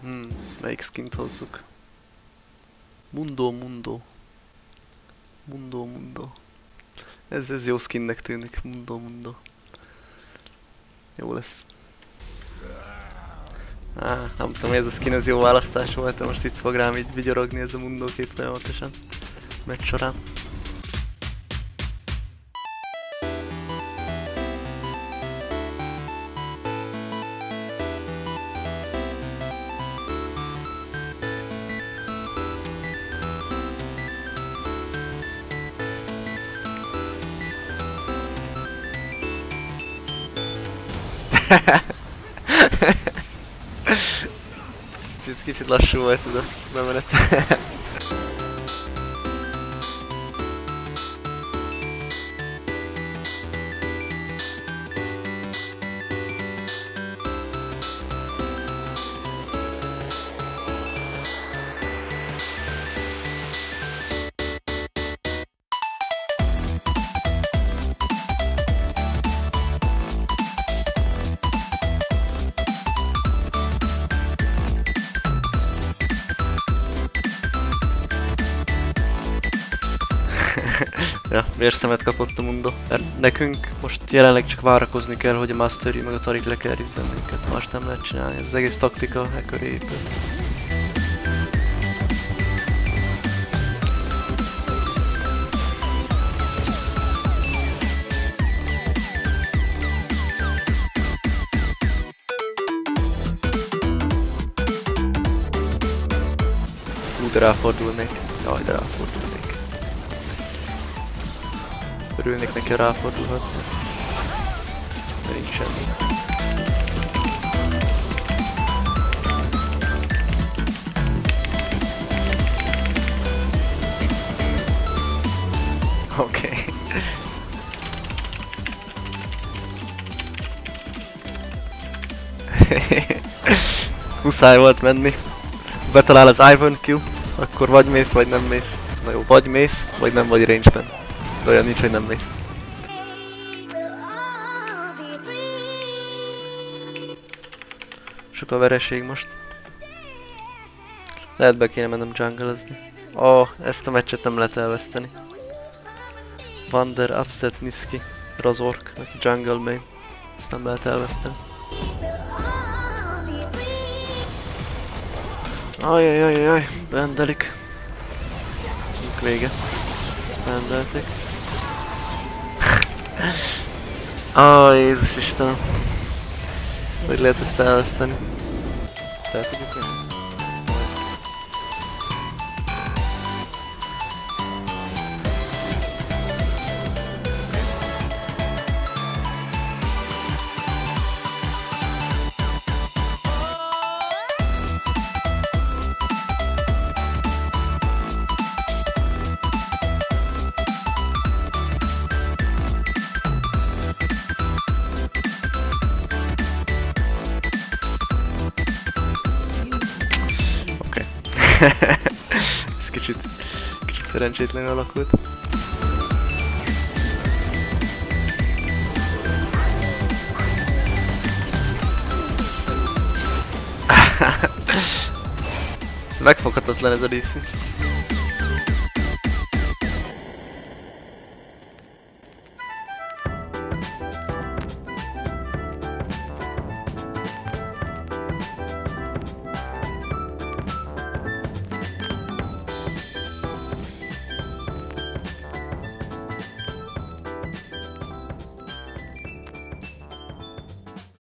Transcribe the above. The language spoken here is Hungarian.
Hmm, melyik skint hozzuk? Mundo, mundo. Mundo, mundo. Ez, ez jó skinnek tűnik. Mundo, mundo. Jó lesz. Á, nem tudom, ez a skin ez jó választás volt, de most itt fog rám így vigyorogni ez a mundo kép folyamatosan. Meccs során. Kicsit, kicsit lassú volt ez ja, vérszemet kapott a Mundo. Mert nekünk most jelenleg csak várakozni kell, hogy a Mastery meg a Tarik lekerizzen minket. Más nem lehet csinálni. Ez az egész taktika e köré épül. Ráfordulnék. Jaj, de ráfordulnék. Örülnék neki, ha ráfordulhatna. De nincs semmi. Oké. Okay. Muszáj volt menni. Betalál az Ivan Q, akkor vagy mész, vagy nem mész. Na jó, vagy mész, vagy nem vagy range-ben. De olyan nincs, hogy nem mész. Sok a vereség most. Lehet be kéne mennem jungle-ezni. Ó, oh, ezt a meccset nem lehet elveszteni. Vander, Upset, Niski, Razork, aki jungle main. Ezt nem lehet elveszteni. Ajajajajaj, bendelik. Vége. Bendelték. Ó, Jézus Istenem. Hogy lehet ezt elveszteni? Ezt Ez kicsit, kicsit szerencsétlenül alakult. Megfoghatatlan ez a DC.